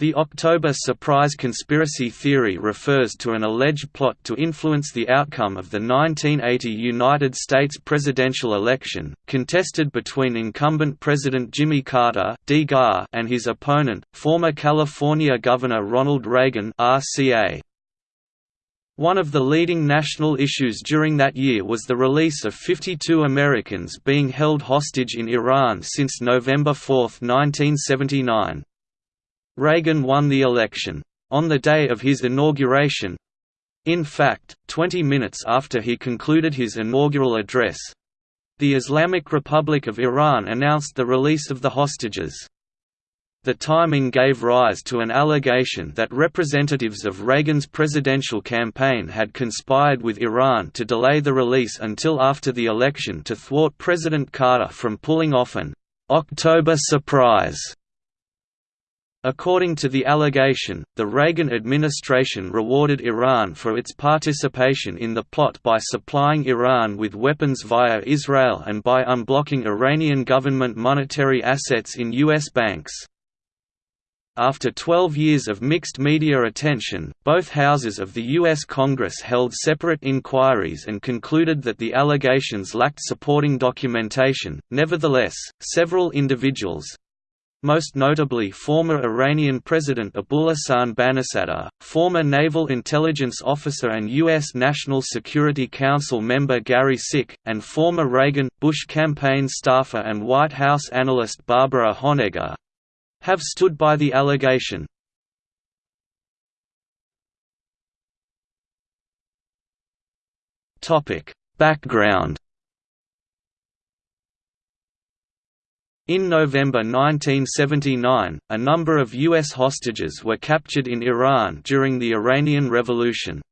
The October surprise conspiracy theory refers to an alleged plot to influence the outcome of the 1980 United States presidential election, contested between incumbent President Jimmy Carter and his opponent, former California Governor Ronald Reagan. One of the leading national issues during that year was the release of 52 Americans being held hostage in Iran since November 4, 1979. Reagan won the election. On the day of his inauguration—in fact, 20 minutes after he concluded his inaugural address—the Islamic Republic of Iran announced the release of the hostages. The timing gave rise to an allegation that representatives of Reagan's presidential campaign had conspired with Iran to delay the release until after the election to thwart President Carter from pulling off an October surprise According to the allegation, the Reagan administration rewarded Iran for its participation in the plot by supplying Iran with weapons via Israel and by unblocking Iranian government monetary assets in U.S. banks. After 12 years of mixed media attention, both houses of the U.S. Congress held separate inquiries and concluded that the allegations lacked supporting documentation. Nevertheless, several individuals, most notably former Iranian President Abolhassan Banisadr, former Naval Intelligence Officer and U.S. National Security Council member Gary Sick, and former Reagan-Bush campaign staffer and White House analyst Barbara Honegger, have stood by the allegation. Background In November 1979, a number of U.S. hostages were captured in Iran during the Iranian Revolution.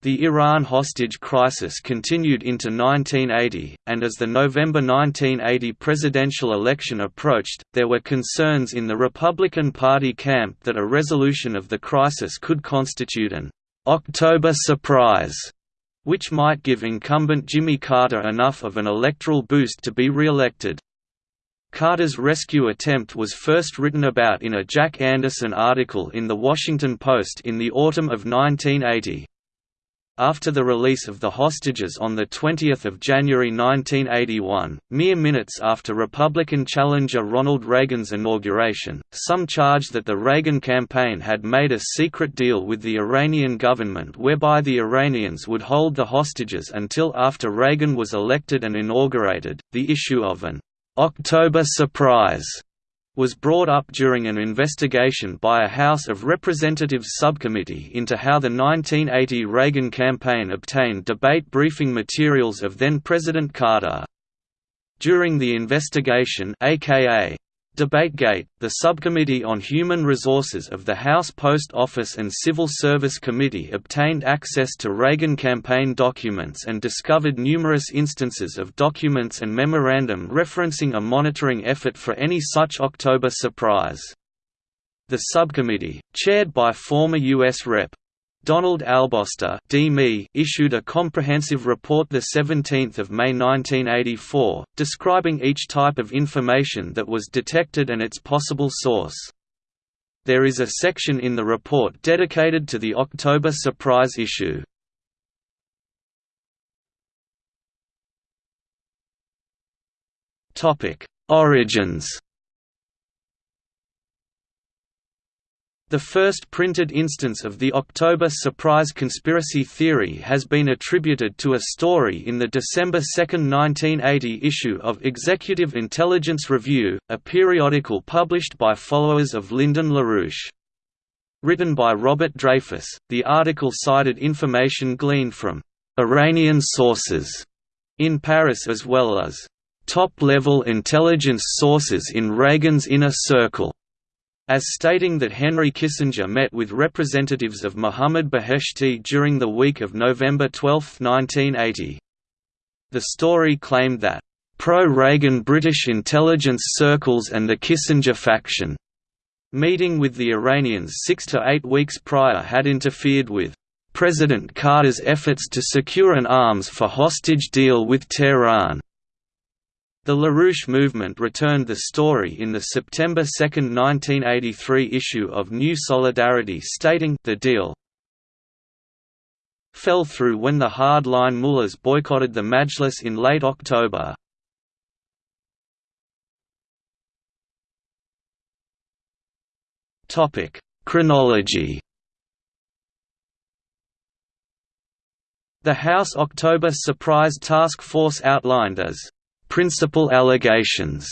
The Iran hostage crisis continued into 1980, and as the November 1980 presidential election approached, there were concerns in the Republican Party camp that a resolution of the crisis could constitute an «October surprise», which might give incumbent Jimmy Carter enough of an electoral boost to be re-elected. Carter's rescue attempt was first written about in a Jack Anderson article in The Washington Post in the autumn of 1980. After the release of the hostages on 20 January 1981, mere minutes after Republican challenger Ronald Reagan's inauguration, some charged that the Reagan campaign had made a secret deal with the Iranian government whereby the Iranians would hold the hostages until after Reagan was elected and inaugurated. The issue of an October Surprise was brought up during an investigation by a House of Representatives subcommittee into how the 1980 Reagan campaign obtained debate briefing materials of then-President Carter. During the investigation aka DebateGate, the Subcommittee on Human Resources of the House Post Office and Civil Service Committee obtained access to Reagan campaign documents and discovered numerous instances of documents and memorandum referencing a monitoring effort for any such October surprise. The subcommittee, chaired by former U.S. Rep. Donald Albosta issued a comprehensive report 17 May 1984, describing each type of information that was detected and its possible source. There is a section in the report dedicated to the October surprise issue. Origins The first printed instance of the October surprise conspiracy theory has been attributed to a story in the December 2, 1980 issue of Executive Intelligence Review, a periodical published by followers of Lyndon LaRouche. Written by Robert Dreyfuss, the article cited information gleaned from «Iranian sources» in Paris as well as «top-level intelligence sources in Reagan's inner circle» as stating that Henry Kissinger met with representatives of Mohammad Beheshti during the week of November 12, 1980. The story claimed that, "...pro-Reagan British intelligence circles and the Kissinger faction," meeting with the Iranians six to eight weeks prior had interfered with President Carter's efforts to secure an arms for hostage deal with Tehran. The LaRouche movement returned the story in the September 2, 1983 issue of New Solidarity stating the deal fell through when the hard-line mullahs boycotted the Majlis in late October. Chronology The House October Surprise Task Force outlined as principal allegations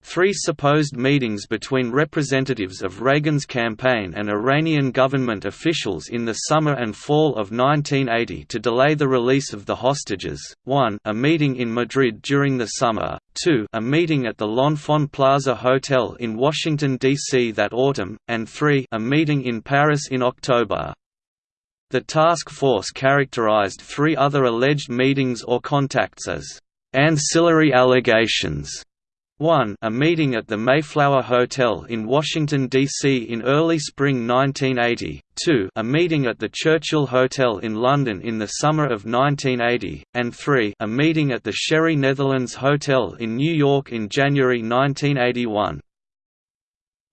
Three supposed meetings between representatives of Reagan's campaign and Iranian government officials in the summer and fall of 1980 to delay the release of the hostages, 1 a meeting in Madrid during the summer, 2 a meeting at the L'Enfant Plaza Hotel in Washington, D.C. that autumn, and 3 a meeting in Paris in October. The task force characterized three other alleged meetings or contacts as Ancillary allegations 1 a meeting at the Mayflower Hotel in Washington, D.C. in early spring 1980, 2 a meeting at the Churchill Hotel in London in the summer of 1980, and 3 a meeting at the Sherry Netherlands Hotel in New York in January 1981.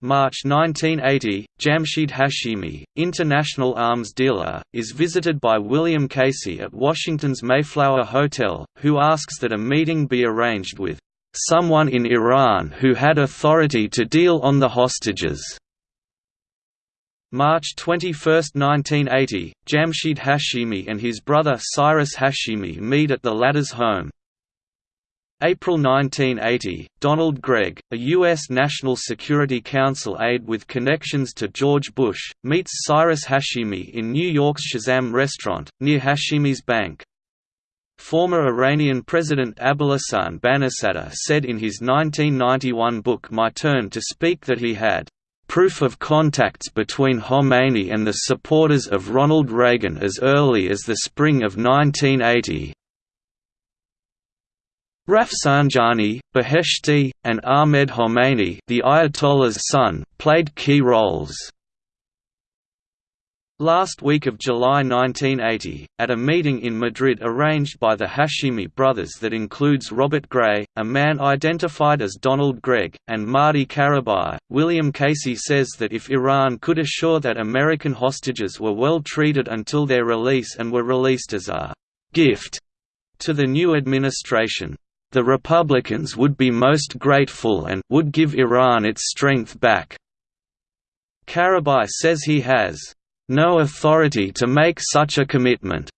March 1980, Jamshid Hashemi, international arms dealer, is visited by William Casey at Washington's Mayflower Hotel, who asks that a meeting be arranged with someone in Iran who had authority to deal on the hostages. March 21, 1980, Jamshid Hashemi and his brother Cyrus Hashemi meet at the latter's home. April 1980, Donald Gregg, a U.S. National Security Council aide with connections to George Bush, meets Cyrus Hashemi in New York's Shezan restaurant, near Hashemi's bank. Former Iranian President Abolhassan Banisadr said in his 1991 book My Turn to Speak that he had proof of contacts between Khomeini and the supporters of Ronald Reagan as early as the spring of 1980. Rafsanjani, Beheshti, and Ahmed Khomeini the Ayatollah's son, played key roles. Last week of July 1980, at a meeting in Madrid arranged by the Hashemi brothers that includes Robert Gray, a man identified as Donald Gregg, and Marty Karabaj, William Casey says that if Iran could assure that American hostages were well treated until their release and were released as a «gift» to the new administration, the Republicans would be most grateful and would give Iran its strength back. Karabaj says he has no authority to make such a commitment.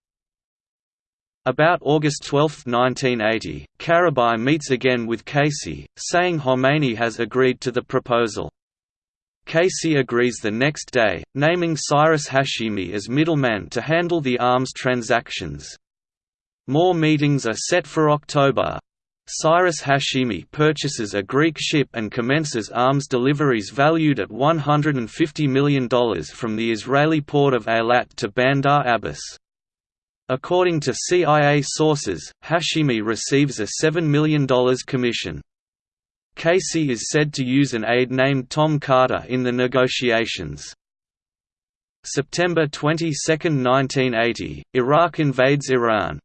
About August 12, 1980, Karabaj meets again with Casey, saying Khomeini has agreed to the proposal. Casey agrees the next day, naming Cyrus Hashemi as middleman to handle the arms transactions. More meetings are set for October, Cyrus Hashemi purchases a Greek ship and commences arms deliveries valued at $150 million from the Israeli port of Eilat to Bandar Abbas. According to CIA sources, Hashemi receives a $7 million commission. Casey is said to use an aide named Tom Carter in the negotiations. September 22, 1980, Iraq invades Iran.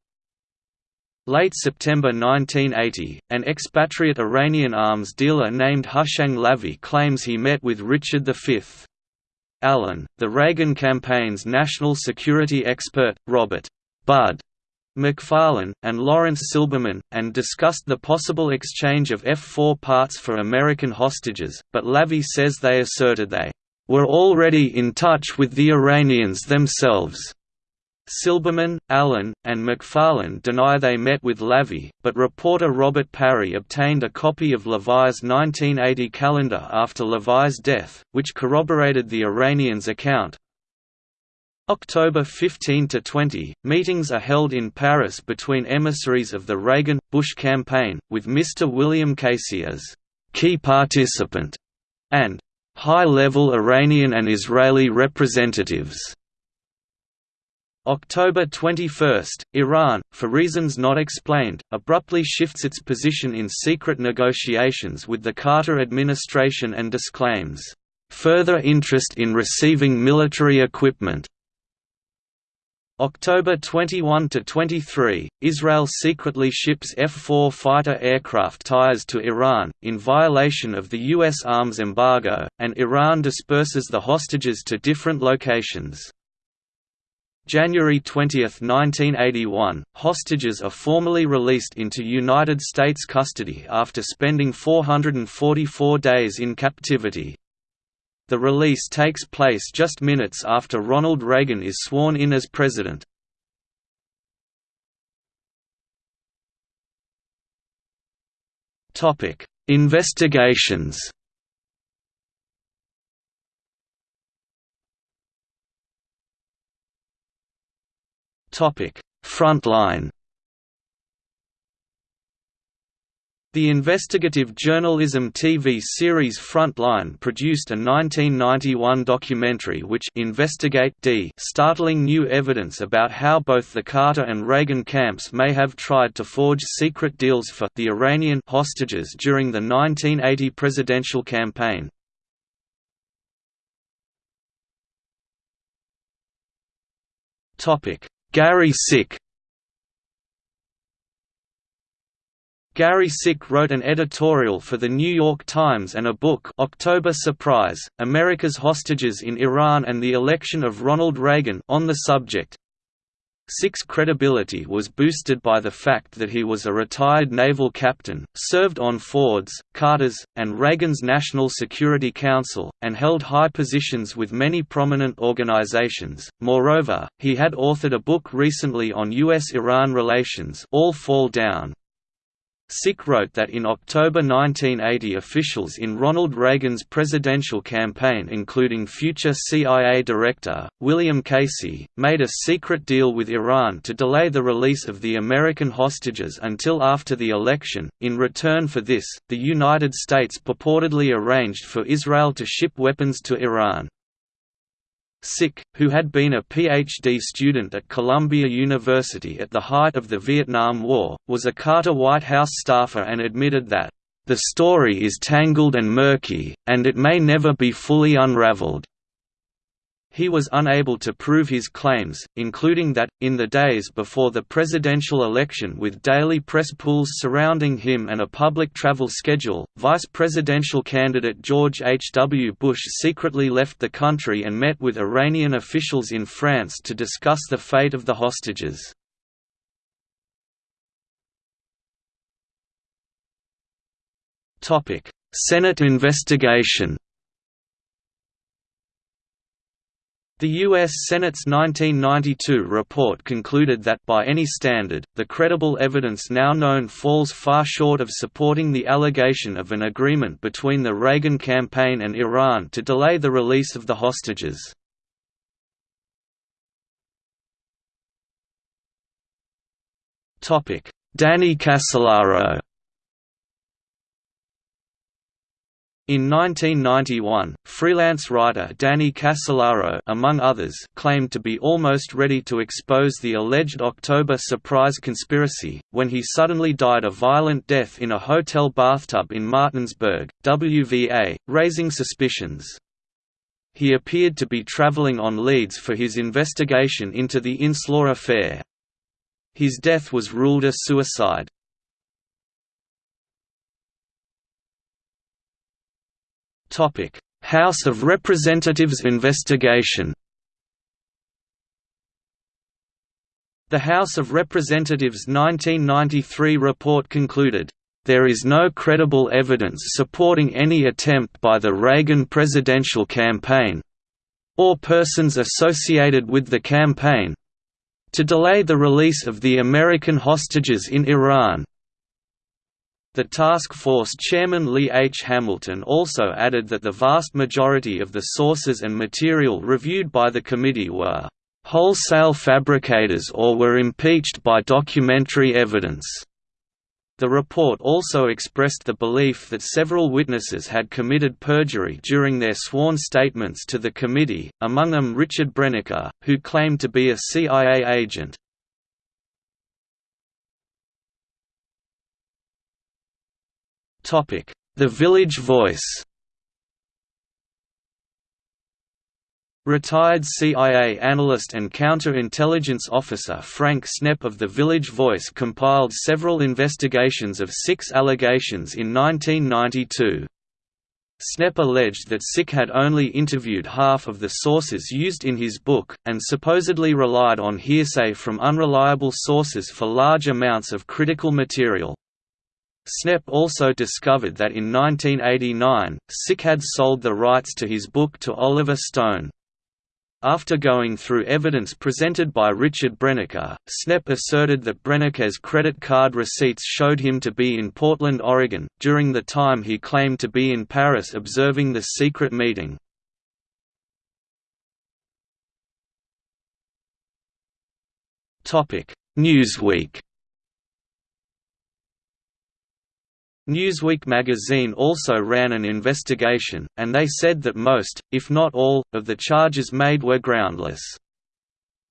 Late September 1980, an expatriate Iranian arms dealer named Hushang Lavi claims he met with Richard V. Allen, the Reagan campaign's national security expert, Robert Bud McFarlane, and Lawrence Silberman, and discussed the possible exchange of F-4 parts for American hostages, but Lavi says they asserted they were already in touch with the Iranians themselves. Silberman, Allen, and McFarlane deny they met with Lavi, but reporter Robert Parry obtained a copy of Lavi's 1980 calendar after Lavi's death, which corroborated the Iranians' account. October 15–20, meetings are held in Paris between emissaries of the Reagan-Bush campaign, with Mr. William Casey as «key participant» and «high-level Iranian and Israeli representatives» October 21, Iran, for reasons not explained, abruptly shifts its position in secret negotiations with the Carter administration and disclaims, "...further interest in receiving military equipment." October 21 to 23, Israel secretly ships F-4 fighter aircraft tires to Iran in violation of the US arms embargo, and Iran disperses the hostages to different locations. January 20, 1981, hostages are formally released into United States custody after spending 444 days in captivity. The release takes place just minutes after Ronald Reagan is sworn in as president. Investigations Frontline The investigative journalism TV series Frontline produced a 1991 documentary which Investigate D startling new evidence about how both the Carter and Reagan camps may have tried to forge secret deals for the Iranian hostages during the 1980 presidential campaign. Gary Sick Gary Sick wrote an editorial for The New York Times and a book October Surprise, America's Hostages in Iran and the Election of Ronald Reagan on the subject. Sick's credibility was boosted by the fact that he was a retired naval captain, served on Ford's, Carter's, and Reagan's National Security Council, and held high positions with many prominent organizations. Moreover, he had authored a book recently on U.S.-Iran relations All Fall Down, Sick wrote that in October 1980 officials in Ronald Reagan's presidential campaign including future CIA Director, William Casey, made a secret deal with Iran to delay the release of the American hostages until after the election. In return for this, the United States purportedly arranged for Israel to ship weapons to Iran. Sick, who had been a PhD student at Columbia University at the height of the Vietnam War, was a Carter White House staffer and admitted that, "...the story is tangled and murky, and it may never be fully unraveled." He was unable to prove his claims, including that, in the days before the presidential election with daily press pools surrounding him and a public travel schedule, vice presidential candidate George H. W. Bush secretly left the country and met with Iranian officials in France to discuss the fate of the hostages. Senate investigation The U.S. Senate's 1992 report concluded that by any standard, the credible evidence now known falls far short of supporting the allegation of an agreement between the Reagan campaign and Iran to delay the release of the hostages. Danny Casolaro In 1991, freelance writer Danny Casolaro among others claimed to be almost ready to expose the alleged October surprise conspiracy, when he suddenly died a violent death in a hotel bathtub in Martinsburg, WVA, raising suspicions. He appeared to be traveling on leads for his investigation into the Inslaw affair. His death was ruled a suicide. House of Representatives investigation The House of Representatives 1993 report concluded, "...there is no credible evidence supporting any attempt by the Reagan presidential campaign—or persons associated with the campaign—to delay the release of the American hostages in Iran." The task force chairman Lee H. Hamilton also added that the vast majority of the sources and material reviewed by the committee were wholesale fabricators or were impeached by documentary evidence. The report also expressed the belief that several witnesses had committed perjury during their sworn statements to the committee, among them Richard Brenneke, who claimed to be a CIA agent. The Village Voice Retired CIA analyst and counterintelligence officer Frank Snepp of The Village Voice compiled several investigations of Sick's allegations in 1992. Snepp alleged that Sick had only interviewed half of the sources used in his book, and supposedly relied on hearsay from unreliable sources for large amounts of critical material. Snepp also discovered that in 1989, Sick had sold the rights to his book to Oliver Stone. After going through evidence presented by Richard Brenneke, Snepp asserted that Brenneke's credit card receipts showed him to be in Portland, Oregon, during the time he claimed to be in Paris observing the secret meeting. Newsweek Newsweek magazine also ran an investigation, and they said that most, if not all, of the charges made were groundless.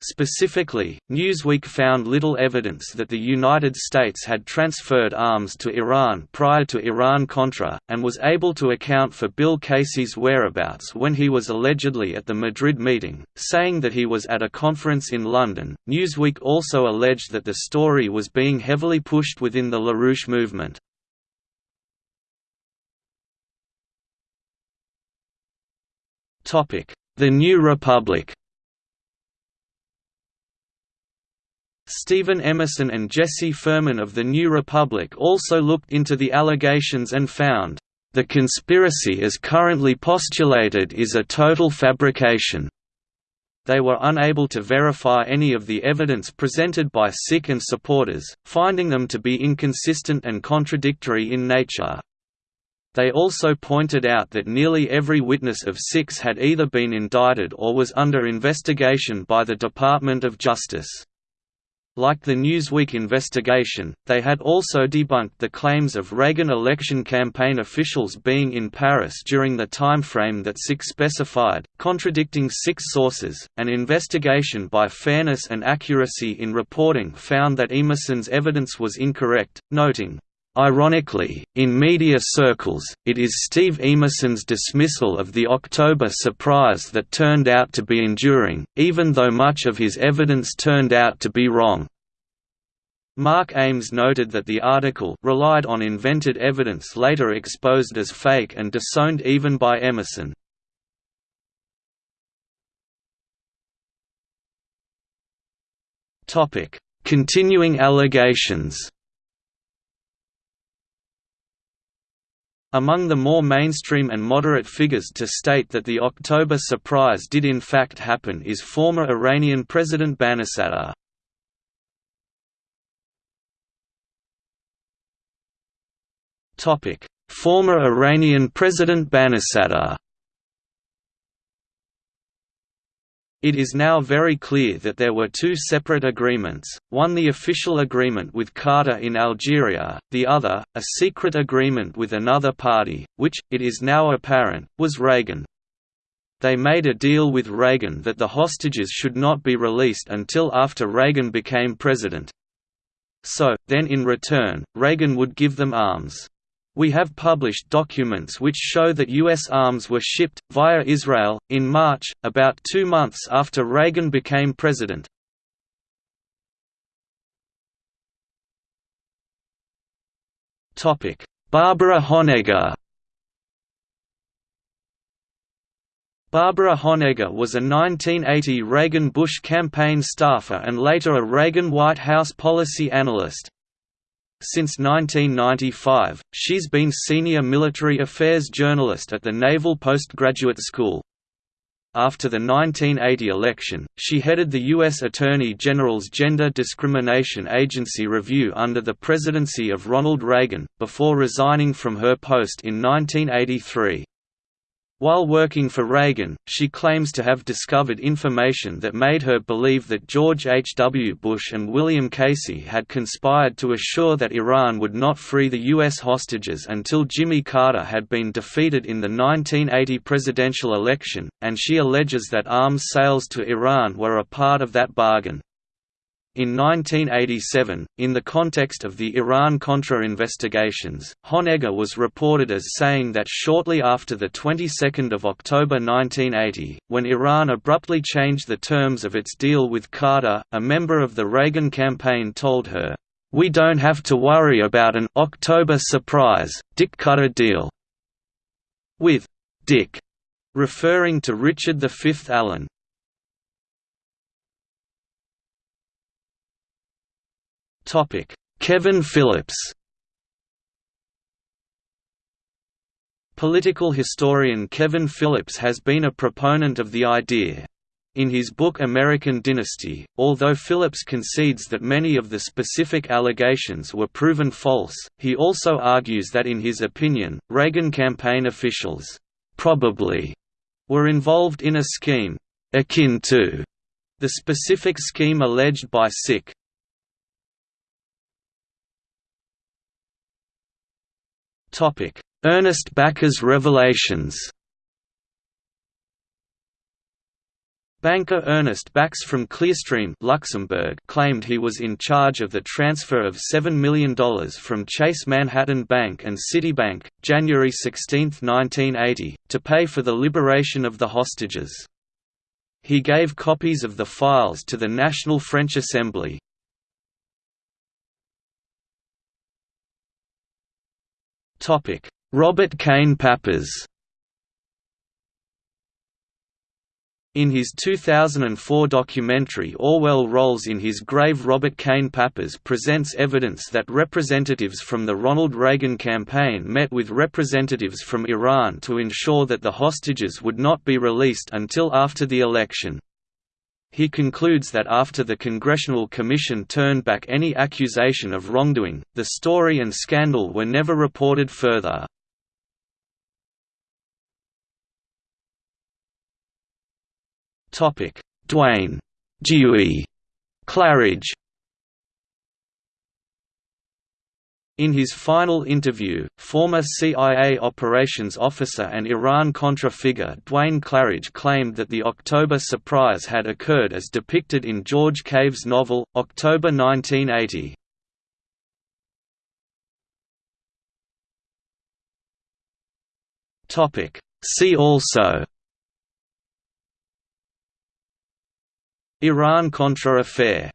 Specifically, Newsweek found little evidence that the United States had transferred arms to Iran prior to Iran-Contra, and was able to account for Bill Casey's whereabouts when he was allegedly at the Madrid meeting, saying that he was at a conference in London. Newsweek also alleged that the story was being heavily pushed within the LaRouche movement. The New Republic Steven Emerson and Jesse Furman of the New Republic also looked into the allegations and found, "...the conspiracy as currently postulated is a total fabrication." They were unable to verify any of the evidence presented by Sick and supporters, finding them to be inconsistent and contradictory in nature. They also pointed out that nearly every witness of Sick's had either been indicted or was under investigation by the Department of Justice. Like the Newsweek investigation, they had also debunked the claims of Reagan election campaign officials being in Paris during the timeframe that Sick specified, contradicting six sources. An investigation by Fairness and Accuracy in Reporting found that Emerson's evidence was incorrect, noting, Ironically, in media circles, it is Steve Emerson's dismissal of the October surprise that turned out to be enduring, even though much of his evidence turned out to be wrong. Mark Ames noted that the article relied on invented evidence later exposed as fake and disowned even by Emerson. Continuing allegations Among the more mainstream and moderate figures to state that the October surprise did in fact happen is former Iranian President Banisadr. Former Iranian President Banisadr It is now very clear that there were two separate agreements, one the official agreement with Carter in Algeria, the other, a secret agreement with another party, which, it is now apparent, was Reagan. They made a deal with Reagan that the hostages should not be released until after Reagan became president. So, then in return, Reagan would give them arms. We have published documents which show that U.S. arms were shipped, via Israel, in March, about two months after Reagan became president. Barbara Honegger Barbara Honegger was a 1980 Reagan-Bush campaign staffer and later a Reagan White House policy analyst. Since 1995, she's been senior military affairs journalist at the Naval Postgraduate School. After the 1980 election, she headed the U.S. Attorney General's Gender Discrimination Agency review under the presidency of Ronald Reagan, before resigning from her post in 1983. While working for Reagan, she claims to have discovered information that made her believe that George H. W. Bush and William Casey had conspired to assure that Iran would not free the U.S. hostages until Jimmy Carter had been defeated in the 1980 presidential election, and she alleges that arms sales to Iran were a part of that bargain. In 1987, in the context of the Iran-Contra investigations, Honegger was reported as saying that shortly after the 22nd of October 1980, when Iran abruptly changed the terms of its deal with Carter, a member of the Reagan campaign told her, "We don't have to worry about an October surprise, Dick Cutter deal." With Dick referring to Richard V. Allen. Topic: Kevin Phillips. Political historian Kevin Phillips has been a proponent of the idea. In his book American Dynasty, although Phillips concedes that many of the specific allegations were proven false, he also argues that in his opinion, Reagan campaign officials probably were involved in a scheme akin to the specific scheme alleged by Sick. Ernest Backes revelations. Banker Ernest Backes from Clearstream Luxembourg claimed he was in charge of the transfer of $7 million from Chase Manhattan Bank and Citibank, January 16, 1980, to pay for the liberation of the hostages. He gave copies of the files to the National French Assembly, Robert Kane Pappas In his 2004 documentary Orwell Rolls in His Grave Robert Kane Pappas presents evidence that representatives from the Ronald Reagan campaign met with representatives from Iran to ensure that the hostages would not be released until after the election. He concludes that after the Congressional Commission turned back any accusation of wrongdoing, the story and scandal were never reported further. Duane Dewey Clarridge In his final interview, former CIA operations officer and Iran-Contra figure Duane Clarridge claimed that the October surprise had occurred as depicted in George Cave's novel, October 1980. See also Iran-Contra affair